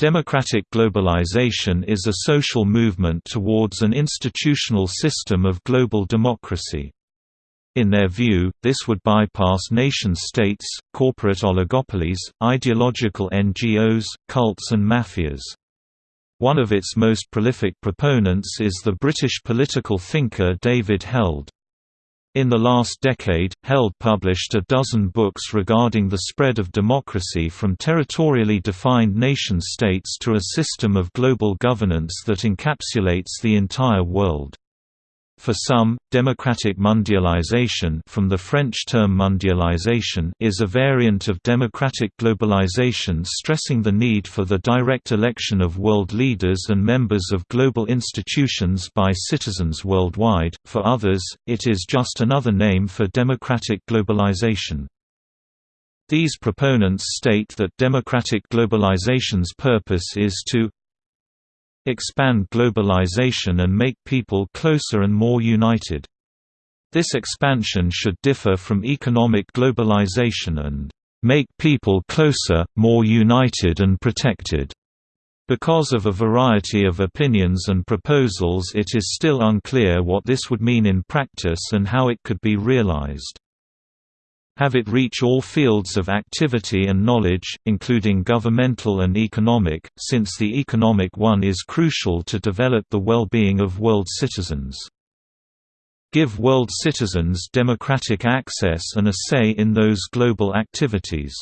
Democratic globalization is a social movement towards an institutional system of global democracy. In their view, this would bypass nation-states, corporate oligopolies, ideological NGOs, cults and mafias. One of its most prolific proponents is the British political thinker David Held. In the last decade, Held published a dozen books regarding the spread of democracy from territorially defined nation-states to a system of global governance that encapsulates the entire world. For some, democratic mondialization from the French term mondialisation is a variant of democratic globalization stressing the need for the direct election of world leaders and members of global institutions by citizens worldwide, for others, it is just another name for democratic globalization. These proponents state that democratic globalization's purpose is to expand globalization and make people closer and more united. This expansion should differ from economic globalization and make people closer, more united and protected. Because of a variety of opinions and proposals it is still unclear what this would mean in practice and how it could be realized have it reach all fields of activity and knowledge, including governmental and economic, since the economic one is crucial to develop the well-being of world citizens. Give world citizens democratic access and a say in those global activities.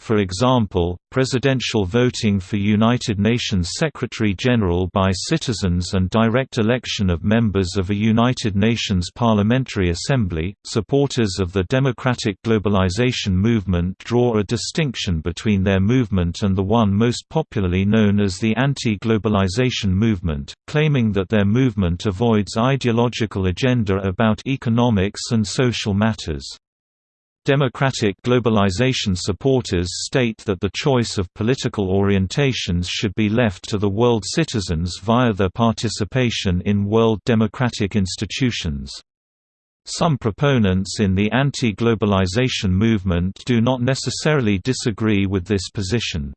For example, presidential voting for United Nations Secretary-General by citizens and direct election of members of a United Nations Parliamentary Assembly. Supporters of the democratic globalization movement draw a distinction between their movement and the one most popularly known as the anti-globalization movement, claiming that their movement avoids ideological agenda about economics and social matters. Democratic globalization supporters state that the choice of political orientations should be left to the world citizens via their participation in world democratic institutions. Some proponents in the anti-globalization movement do not necessarily disagree with this position.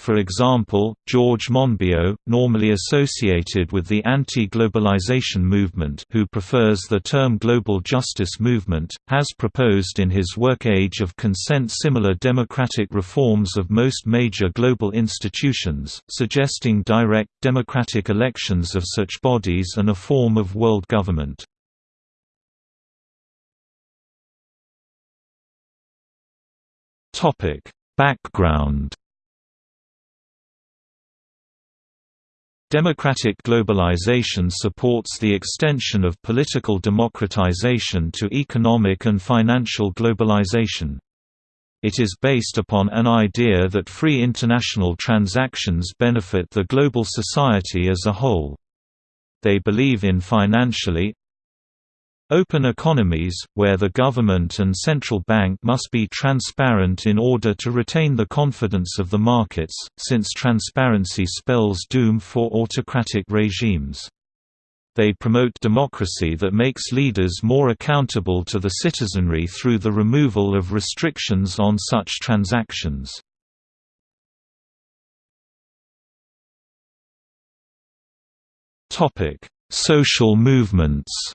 For example, George Monbiot, normally associated with the anti-globalization movement who prefers the term global justice movement, has proposed in his work Age of Consent similar democratic reforms of most major global institutions, suggesting direct, democratic elections of such bodies and a form of world government. Background Democratic globalization supports the extension of political democratization to economic and financial globalization. It is based upon an idea that free international transactions benefit the global society as a whole. They believe in financially, Open economies, where the government and central bank must be transparent in order to retain the confidence of the markets, since transparency spells doom for autocratic regimes. They promote democracy that makes leaders more accountable to the citizenry through the removal of restrictions on such transactions. Social movements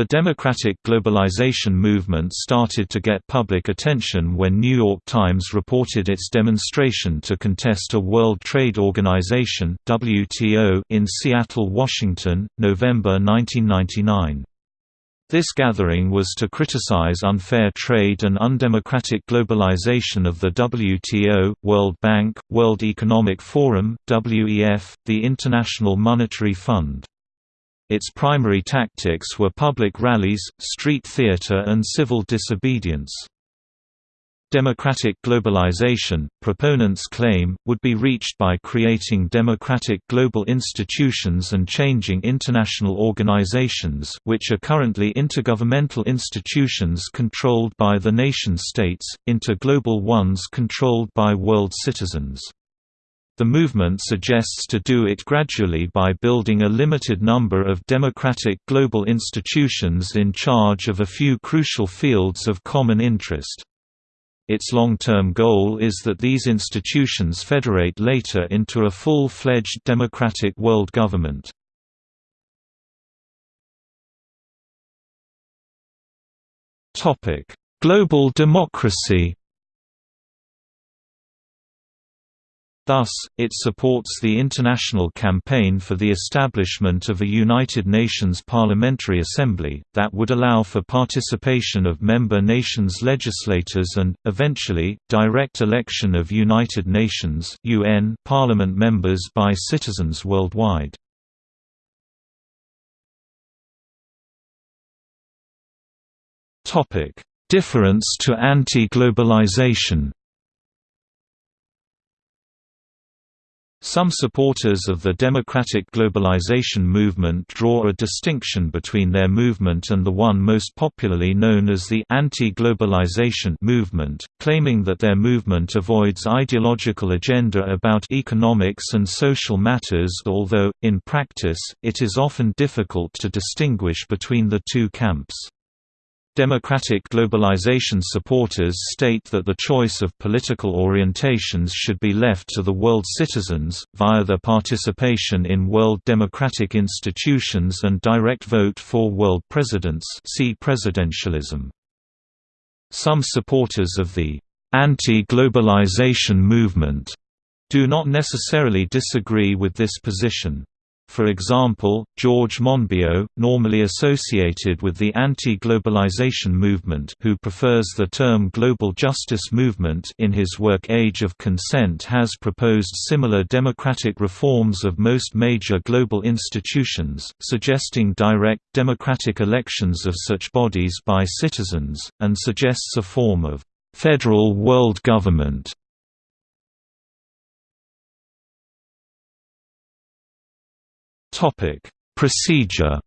The democratic globalization movement started to get public attention when New York Times reported its demonstration to contest a World Trade Organization (WTO) in Seattle, Washington, November 1999. This gathering was to criticize unfair trade and undemocratic globalization of the WTO, World Bank, World Economic Forum, WEF, the International Monetary Fund. Its primary tactics were public rallies, street theater and civil disobedience. Democratic globalization, proponents claim, would be reached by creating democratic global institutions and changing international organizations which are currently intergovernmental institutions controlled by the nation-states, into global ones controlled by world citizens. The movement suggests to do it gradually by building a limited number of democratic global institutions in charge of a few crucial fields of common interest. Its long-term goal is that these institutions federate later into a full-fledged democratic world government. Global democracy Thus, it supports the international campaign for the establishment of a United Nations Parliamentary Assembly, that would allow for participation of member nations' legislators and, eventually, direct election of United Nations UN Parliament members by citizens worldwide. Difference to anti-globalization Some supporters of the democratic globalization movement draw a distinction between their movement and the one most popularly known as the anti-globalization movement, claiming that their movement avoids ideological agenda about economics and social matters although, in practice, it is often difficult to distinguish between the two camps. Democratic globalization supporters state that the choice of political orientations should be left to the world citizens, via their participation in world democratic institutions and direct vote for world presidents see presidentialism. Some supporters of the anti-globalization movement do not necessarily disagree with this position. For example, George Monbiot, normally associated with the anti-globalization movement who prefers the term global justice movement in his work Age of Consent has proposed similar democratic reforms of most major global institutions, suggesting direct, democratic elections of such bodies by citizens, and suggests a form of «federal world government» Topic: Procedure.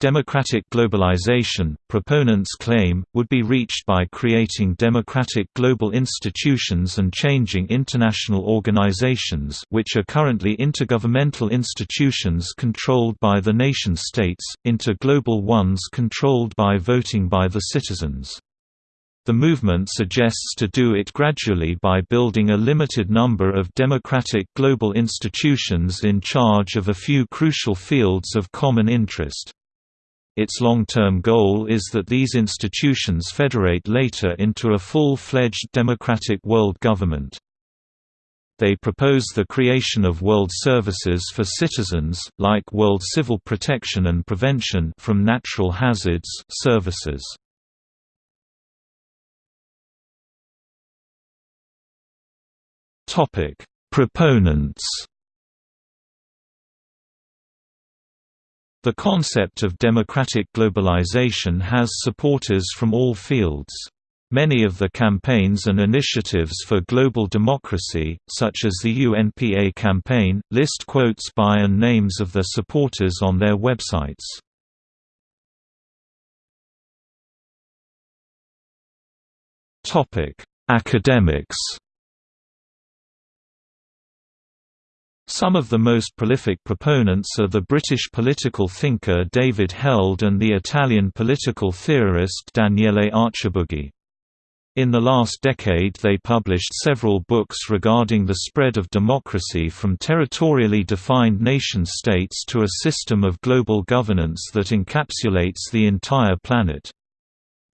Democratic globalization, proponents claim, would be reached by creating democratic global institutions and changing international organizations which are currently intergovernmental institutions controlled by the nation-states, into global ones controlled by voting by the citizens. The movement suggests to do it gradually by building a limited number of democratic global institutions in charge of a few crucial fields of common interest. Its long-term goal is that these institutions federate later into a full-fledged democratic world government. They propose the creation of world services for citizens, like world civil protection and prevention from natural hazards services. Topic: Proponents. The concept of democratic globalization has supporters from all fields. Many of the campaigns and initiatives for global democracy, such as the UNPA campaign, list quotes by and names of their supporters on their websites. Academics Some of the most prolific proponents are the British political thinker David Held and the Italian political theorist Daniele Archibugi. In the last decade they published several books regarding the spread of democracy from territorially defined nation-states to a system of global governance that encapsulates the entire planet.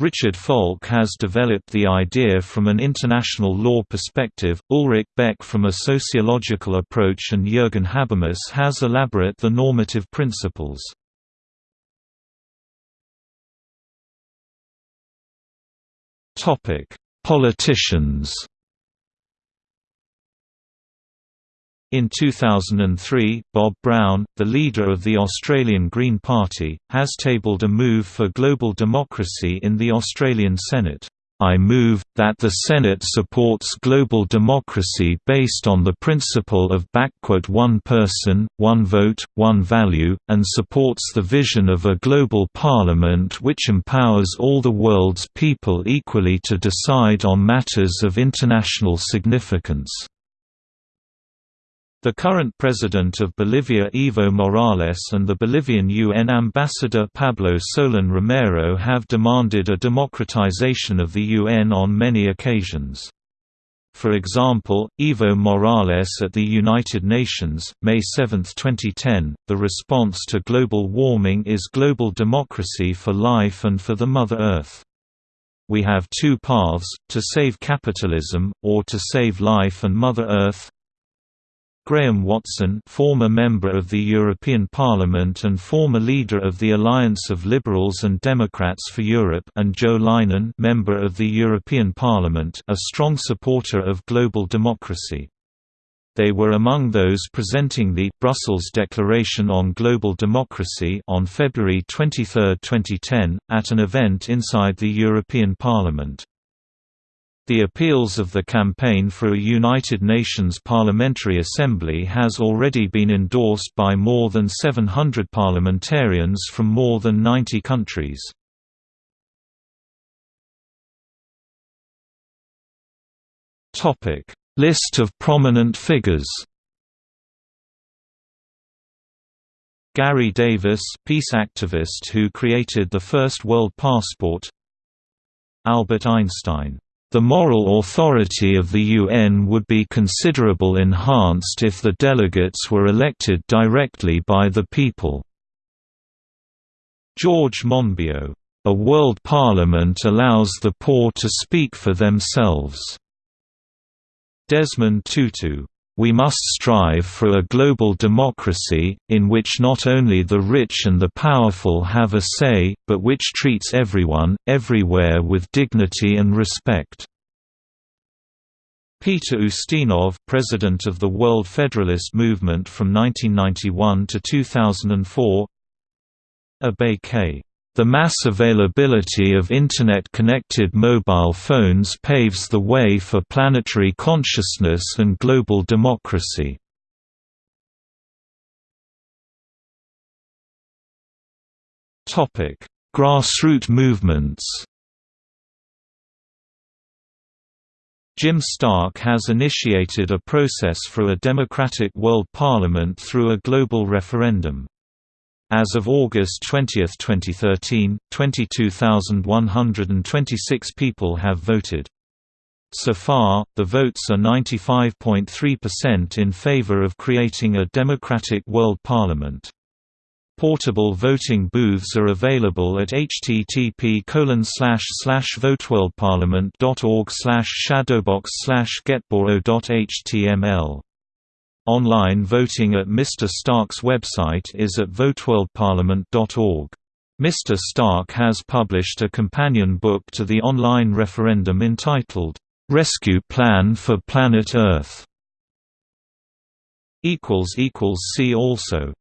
Richard Falk has developed the idea from an international law perspective, Ulrich Beck from a sociological approach and Jürgen Habermas has elaborate the normative principles. Politicians In 2003, Bob Brown, the leader of the Australian Green Party, has tabled a move for global democracy in the Australian Senate. I move, that the Senate supports global democracy based on the principle of one person, one vote, one value, and supports the vision of a global parliament which empowers all the world's people equally to decide on matters of international significance. The current president of Bolivia Evo Morales and the Bolivian UN ambassador Pablo Solón Romero have demanded a democratization of the UN on many occasions. For example, Evo Morales at the United Nations, May 7, 2010, the response to global warming is global democracy for life and for the Mother Earth. We have two paths, to save capitalism, or to save life and Mother Earth, Graham Watson former member of the European Parliament and former leader of the Alliance of Liberals and Democrats for Europe and Jo Leinen member of the European Parliament a strong supporter of global democracy. They were among those presenting the Brussels Declaration on Global Democracy on February 23, 2010, at an event inside the European Parliament. The appeals of the Campaign for a United Nations Parliamentary Assembly has already been endorsed by more than 700 parliamentarians from more than 90 countries. List of prominent figures Garry Davis peace activist who created the first world passport Albert Einstein the moral authority of the UN would be considerable enhanced if the delegates were elected directly by the people. George Monbiot, "...a world parliament allows the poor to speak for themselves." Desmond Tutu we must strive for a global democracy, in which not only the rich and the powerful have a say, but which treats everyone, everywhere with dignity and respect." Peter Ustinov president of the World Federalist Movement from 1991 to 2004 Abhay K. The mass availability of Internet-connected mobile phones paves the way for planetary consciousness and global democracy. Grassroot movements Jim Stark has initiated a process for a democratic world parliament through a global referendum. As of August 20, 2013, 22,126 people have voted. So far, the votes are 95.3% in favor of creating a democratic world parliament. Portable voting booths are available at http voteworldparliament.org shadowbox getboro.html. Online voting at Mr. Stark's website is at voteworldparliament.org. Mr. Stark has published a companion book to the online referendum entitled, "'Rescue Plan for Planet Earth' See also